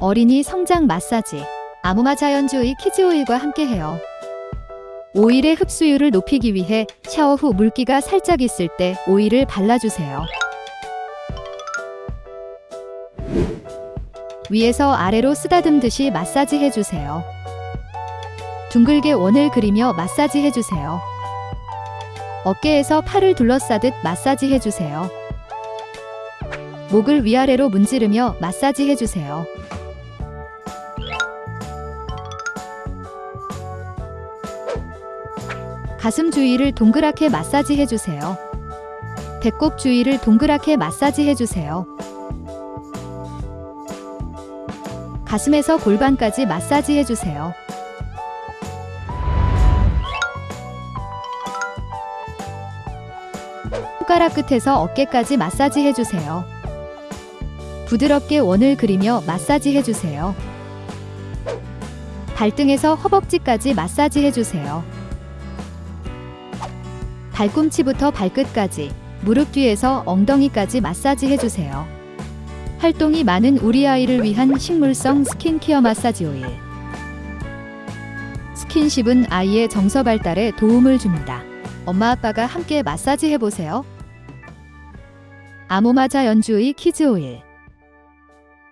어린이 성장 마사지, 아모마 자연주의 키즈 오일과 함께해요. 오일의 흡수율을 높이기 위해 샤워 후 물기가 살짝 있을 때 오일을 발라주세요. 위에서 아래로 쓰다듬듯이 마사지 해주세요. 둥글게 원을 그리며 마사지 해주세요. 어깨에서 팔을 둘러싸듯 마사지 해주세요. 목을 위아래로 문지르며 마사지 해주세요. 가슴 주위를 동그랗게 마사지 해주세요. 배꼽 주위를 동그랗게 마사지 해주세요. 가슴에서 골반까지 마사지 해주세요. 손가락 끝에서 어깨까지 마사지 해주세요. 부드럽게 원을 그리며 마사지 해주세요. 발등에서 허벅지까지 마사지 해주세요. 발꿈치부터 발끝까지, 무릎 뒤에서 엉덩이까지 마사지 해주세요. 활동이 많은 우리 아이를 위한 식물성 스킨케어 마사지 오일. 스킨십은 아이의 정서 발달에 도움을 줍니다. 엄마 아빠가 함께 마사지 해보세요. 아모마자 연주의 키즈 오일.